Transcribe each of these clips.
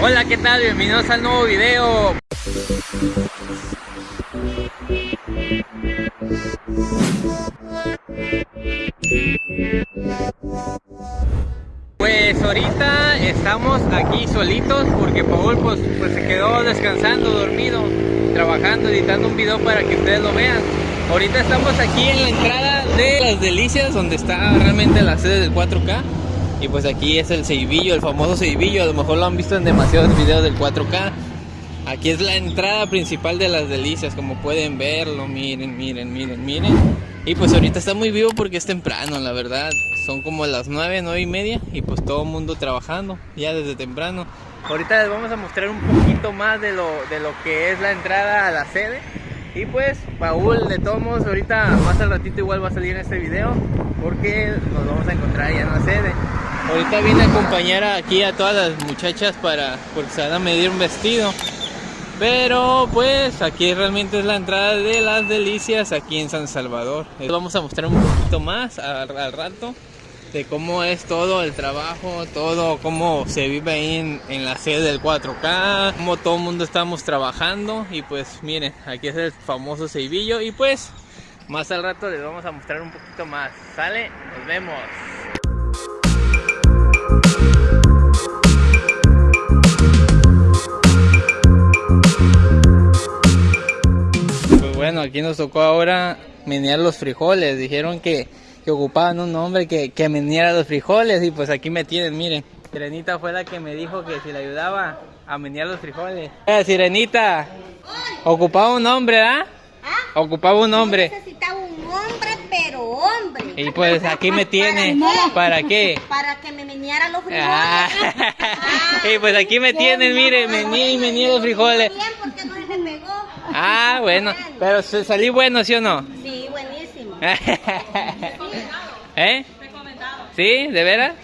Hola, ¿qué tal? Bienvenidos al nuevo video. Pues ahorita estamos aquí solitos porque Paul pues, pues, se quedó descansando, dormido, trabajando, editando un video para que ustedes lo vean. Ahorita estamos aquí en la entrada de Las Delicias, donde está realmente la sede del 4K. Y pues aquí es el Ceibillo, el famoso Ceibillo, a lo mejor lo han visto en demasiados videos del 4K. Aquí es la entrada principal de Las Delicias, como pueden verlo, miren, miren, miren, miren. Y pues ahorita está muy vivo porque es temprano, la verdad. Son como las 9, 9 y media y pues todo el mundo trabajando ya desde temprano. Ahorita les vamos a mostrar un poquito más de lo, de lo que es la entrada a la sede. Y pues, Paul, de todos modos, ahorita más al ratito igual va a salir en este video porque nos vamos a encontrar ya en la sede. Ahorita vine a acompañar aquí a todas las muchachas para porque se van a medir un vestido. Pero pues aquí realmente es la entrada de las delicias aquí en San Salvador. Vamos a mostrar un poquito más al, rato de cómo es todo el trabajo, todo cómo se vive ahí en, la sede del 4K, cómo todo el mundo estamos trabajando y pues miren, aquí es el famoso Ceibillo y pues más al rato les vamos a mostrar un poquito más. ¿Sale? Nos vemos. Bueno, aquí nos tocó ahora menear los frijoles. Dijeron que, ocupaban un hombre que, que meneara los frijoles y pues aquí me tienen, miren. Sirenita fue la que me dijo que si le ayudaba a menear los frijoles. Eh, Sirenita, ocupaba un hombre, ¿ah? Ocupaba un hombre. necesitaba un hombre, pero hombre. Y pues aquí me tiene. ¿Para qué? Para que me meneara los frijoles. Ah. y pues aquí me tienen, miren, meneé y meneé los frijoles. Bien, porque no se me pegó. Ah, bueno. Pero salí bueno, ¿sí o no? Sí, buenísimo. ¿Eh? ¿Sí? ¿De veras?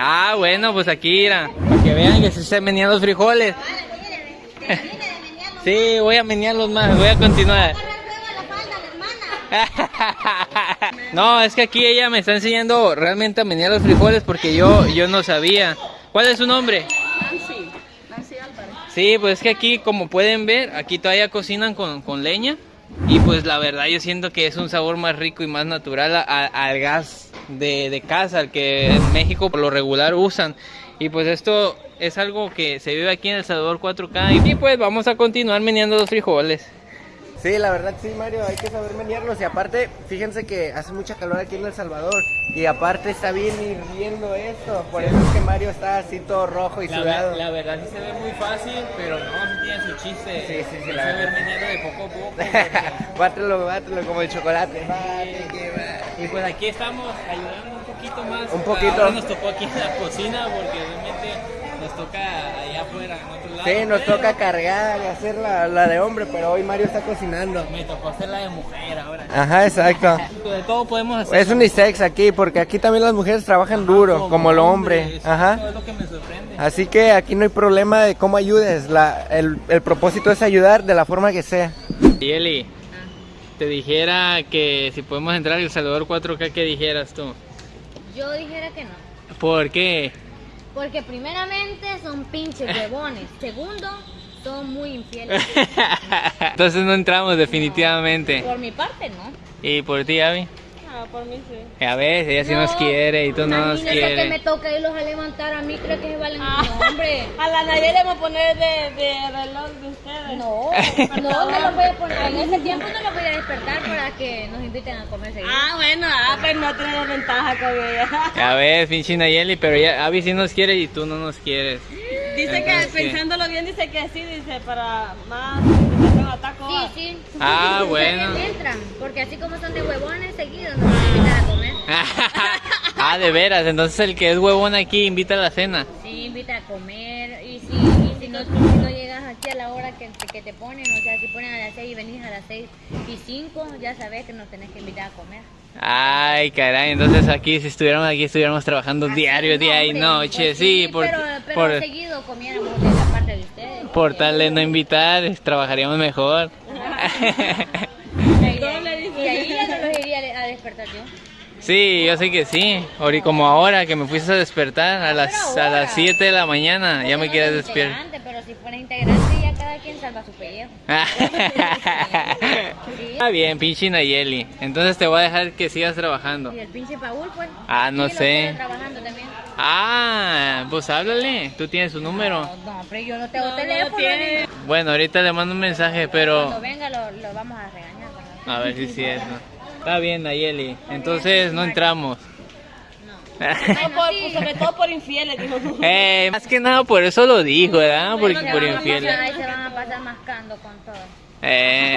Ah, bueno, pues aquí, mira. Para que vean que se están meneando los frijoles. Sí, voy a menearlos más, voy a continuar. No, es que aquí ella me está enseñando realmente a menear los frijoles porque yo, yo no sabía. ¿Cuál es su nombre? Sí, pues es que aquí, como pueden ver, aquí todavía cocinan con, leña. Y pues la verdad yo siento que es un sabor más rico y más natural al gas de, casa, al que en México por lo regular usan. Y pues esto es algo que se vive aquí en El Salvador 4K. Y pues vamos a continuar meneando los frijoles. Sí, la verdad sí, Mario, hay que saber menearlos. Y aparte, fíjense que hace mucha calor aquí en El Salvador. Y aparte está bien hirviendo esto. Por eso es que Mario está así todo rojo y sudado. la verdad sí se ve muy fácil, pero no, sí tiene su chiste. Sí, sí, sí. La se ve meneando de poco a poco. bátelo, bátelo como el chocolate. y pues aquí estamos ayudando un poquito más. Un poquito. Ahora nos tocó aquí en la cocina porque realmente toca allá afuera, en otro lado. Sí, nos toca cargar y hacer la, la, de hombre, pero hoy Mario está cocinando. Me tocó hacer la de mujer ahora. Ajá, exacto. De todo podemos hacer. Es unisex aquí, porque aquí también las mujeres trabajan duro, como, el hombre. Ajá. es lo que me sorprende. Así que aquí no hay problema de cómo ayudes. La, el, el propósito es ayudar de la forma que sea. Y Eli, te dijera que si podemos entrar al El Salvador 4K, ¿qué dijeras tú? Yo dijera que no. ¿Por qué? Porque primeramente son pinches huevones. Segundo, son muy infieles. Entonces no entramos definitivamente. Por mi parte, no. ¿Y por ti, Abby? Ah, por mí sí. A ver, ella sí nos quiere y tú no nos quieres. que me toca irlos a levantar a mí, creo que se valen ah. hombre. A la Nayeli le vamos a poner de, de reloj de ustedes. No, no, no lo voy a poner. En ese tiempo no lo voy a despertar para que nos inviten a comer seguido. Ah, bueno, ah, pues no tenemos ventaja con ella. A ver, pinche Nayeli, pero ya Abby sí nos quiere y tú no nos quieres. Dice que pensándolo bien, dice que sí, dice para más Sí, sí. Ah, bueno. Entran, porque así como son de huevones seguidos, nos invitan a comer. ah, de veras, entonces el que es huevón aquí invita a la cena. Sí, invita a comer. Y si, y si, no, aquí a la hora que, que, te ponen, o sea, si ponen a las 6 y venís a las 6 y 5, ya sabes que nos tenés que invitar a comer. Ay, caray, entonces aquí si estuviéramos aquí estuviéramos trabajando diario, día y noche, pues sí, por, pero, pero por, seguido comiéramos de esa parte de ustedes. Por tal de no invitar, trabajaríamos mejor. y, ahí, ya no los iría a despertar yo. Sí, yo sé que sí. Ahorita como ahora que me fuiste a despertar a las a las 7 de la mañana, ya me quieres integrante, Pero si fuera integrante, ya cada quien salva su pellejo. Está bien, pinche Nayeli. Entonces te voy a dejar que sigas trabajando. Y el pinche Paul, pues. Ah, no sé. trabajando también. Ah, pues háblale. Tú tienes su número. No, no, pero yo no tengo No, no teléfono. Bueno, ahorita le mando un mensaje, pero Cuando venga lo, lo vamos a regañar. ¿verdad? a ver si sí es. ¿no? Está bien, Nayeli. Entonces no entramos. No, por- pues, sobre todo por infieles, dijo. Eh, más que nada por eso lo dijo, ¿verdad? Por a infieles. Ahí se van a pasar mascando con todo. Eh,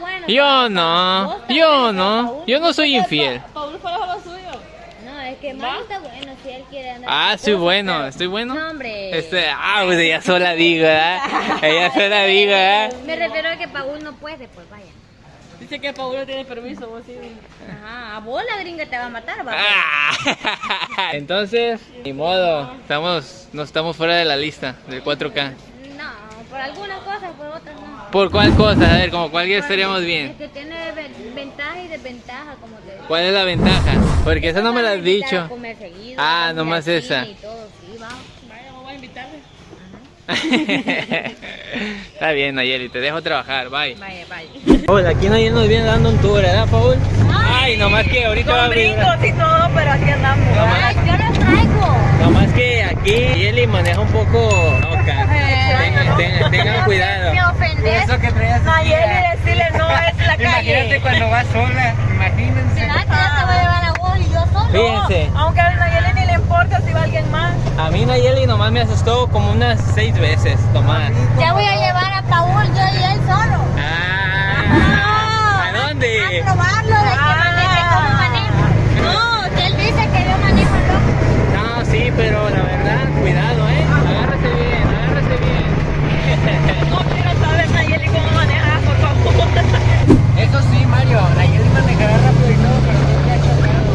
bueno, yo no, yo no, Paul. yo no soy infiel. Paul fue lo suyo. No, es que Mario está bueno si él quiere andar. Ah, cosas, bueno, pero- estoy bueno. No, hombre. Este, ah, pues ella sola digo, ¿verdad? Ella sola digo, ¿verdad? Me refiero a que Paul no puede, pues vaya. Dice que Paul no tiene permiso, vos sí. Ajá, a vos la gringa te va a matar, va. Ah. Entonces, ni modo, estamos, no estamos fuera de la lista del 4K. No, por algunas cosas, por otras no. ¿Por cuál cosa? A ver, como cualquier estaríamos Es bien. que tiene ven- ventaja y desventaja, como te digo. ¿Cuál es la ventaja? Porque esa no me la has dicho. Comer seguido, Ah, nomás esa. cine y todo, Está bien, Nayeli, te dejo trabajar, bye. Vaya, vaya. Hola, aquí Nayeli nos viene dando un tour, ¿verdad, Paul? Ay, nomás que ahorita va a abrir. brincos y todo, pero aquí andamos. Ay, yo lo traigo. Nomás que aquí Nayeli maneja un poco loca. Tengan, tengan, tengan cuidado. Me ofendes. Eso que Nayeli, decirle no es la Imagínate calle. cuando vas sola, imagínense. ¿Será que ya te voy a llevar a vos y yo solo? Fíjense, Aunque a Nayeli ni le importa si va alguien más. A mí Nayeli nomás me asustó como unas seis veces, Tomás. Ya voy a llevar a Paul, yo y él solo. Ah, ¿A dónde? A probarlo de que maneje, cómo maneja. No, que él dice que yo manejo loco. No, sí, pero la verdad, cuidado, ¿eh? Agárrese bien, agárrese bien. No quiero saber Nayeli cómo manejas, por favor. Eso sí, Mario, Nayeli manejará rápido y todo, pero nunca has chocado.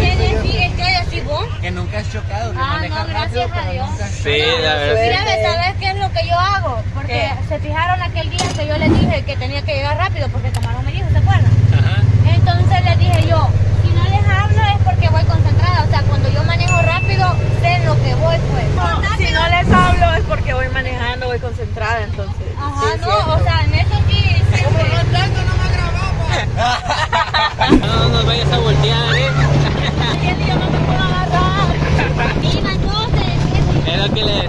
¿Qué decís? ¿Qué decís vos? Que nunca has chocado, que Ah, manejas no, gracias rápido, a pero Dios. nunca has Sí, chocado. la verdad. Mira, ¿sabes qué es lo que yo hago? Porque ¿Qué? se fijaron aquel día que yo les dije que tenía que llegar rápido porque Camarón me dijo, ¿se acuerdan? Ajá. Entonces les dije yo, si no les hablo es porque voy concentrada. O sea, cuando yo manejo rápido, sé en lo que voy, pues. Si no les hablo es porque voy manejando, voy concentrada, entonces. Ajá, Sí, no, o sea, en eso sí. siempre. No nos vayas a voltear, ¿eh? Nayeli, yo no me puedo agarrar. Diga entonces, Es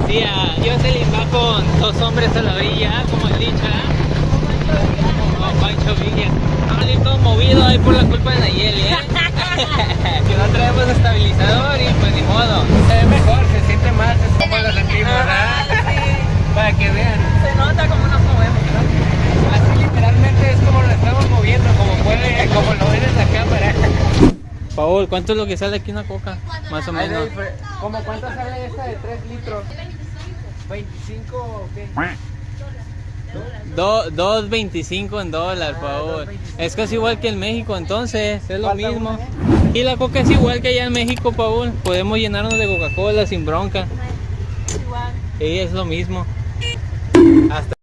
decía. Jocelyn va con dos hombres a la orilla, como el dicho, ¿eh? Como Pancho Villa. Vamos a salir todo movido ahí por la culpa de Nayeli, ¿eh? que no traemos estabilizador y pues ni modo. Se ve mejor, se siente más, es como lo sentimos, Ajá, ¿verdad? sí. Para que vean. Se nota cómo nos movemos. ¿no? Así literalmente es como lo estamos moviendo, como puede, como lo ven en la cámara. Paul, ¿cuánto es lo que sale aquí una coca? Más o menos. ¿Cómo cuánto sale esta de 3 litros? 25 o qué? Do- 2.25 en dólar, Paul. Es casi igual que en México, entonces, es lo mismo. una, ¿eh? Y la coca es igual que allá en México, Paul. Podemos llenarnos de Coca-Cola sin bronca. Igual. Y es lo mismo. Hasta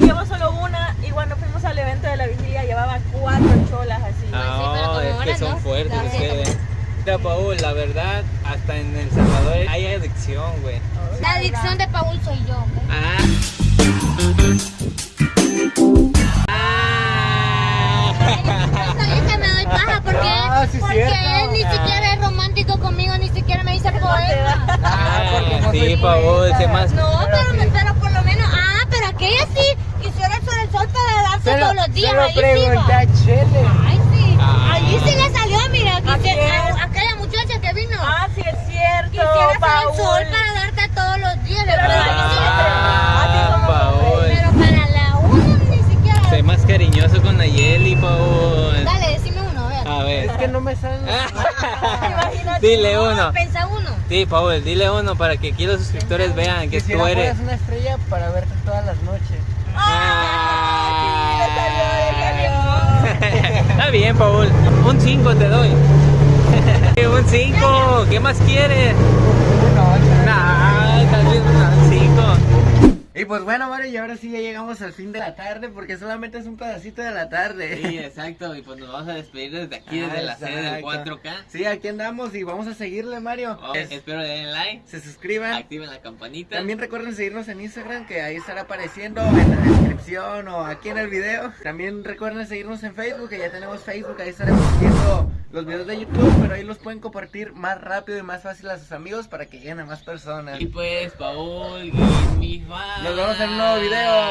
Llevo solo una y cuando fuimos al evento de la vigilia llevaba cuatro cholas así. Ah, como es que son no. fuertes ustedes. Mira, Paul, la verdad, hasta en El Salvador hay adicción, güey. La adicción de soy yo. Ah. Ah. Sabía que me doy paja porque, Ah, sí, porque él ni siquiera es romántico conmigo, ni siquiera me dice poema. Ah, porque no sí, poeta. más. No, Pero pero, sí. pero por lo menos, ah, pero aquella sí quisiera eso del sol para darse todos los días. ahí sí va. Chele. Ay, sí. Ah. Allí sí le salió, mira, ¿A quisiera, quién? a- aquella muchacha que vino. Ah, sí es cierto, quisiera hacer el Paul. sol para darte todos los días. Pero pero, la allí sí le- Ah, Paul. pero para la una ni siquiera. Sé más cariñoso con Nayeli, Paul. Dale, decime uno, a ver. A ver. Es que no me salen. Dile uno. Pensa uno. Sí, Paul, dile uno para que aquí los suscriptores vean que tú eres. una estrella para verte todas las noches. Ah. salió, salió. Está bien, Paul. Un 5 te doy. un 5. ¿Qué más quieres? Una ocho. Nah, tal vez un 5. Y pues bueno, Mario, y ahora sí ya llegamos al fin de la tarde porque solamente es un pedacito de la tarde. Sí, exacto, y pues nos vamos a despedir desde aquí, desde Ah, la sede del exacto. 4K. Sí, aquí andamos y vamos a seguirle, Mario. Oh, Es- espero le den like, se suscriban. activen la campanita. También recuerden seguirnos en Instagram, que ahí estará apareciendo en la descripción o aquí en el video. También recuerden seguirnos en Facebook, que ya tenemos Facebook, ahí estaremos viendo los videos de YouTube, pero ahí los pueden compartir más rápido y más fácil a sus amigos para que lleguen a más personas. Y pues, Paul, mi fan. Nos vemos en un nuevo video.